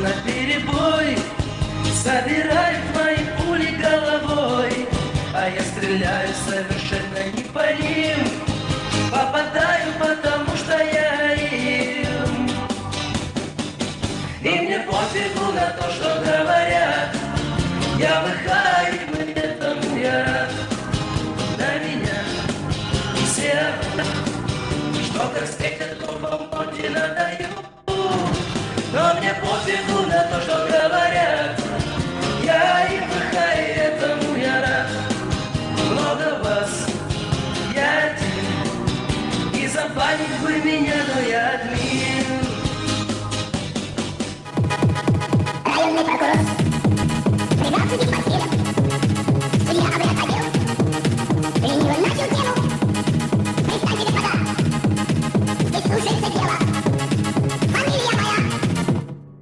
на перебой. Собирают мои пули головой А я стреляю совершенно не по ним. Попадаю, потому что я им. И мне пофигу на то, что говорят. Я выхаю, этому я. Рад На меня все. Что как встретят забанить вы меня, но я админ Районный прокурор.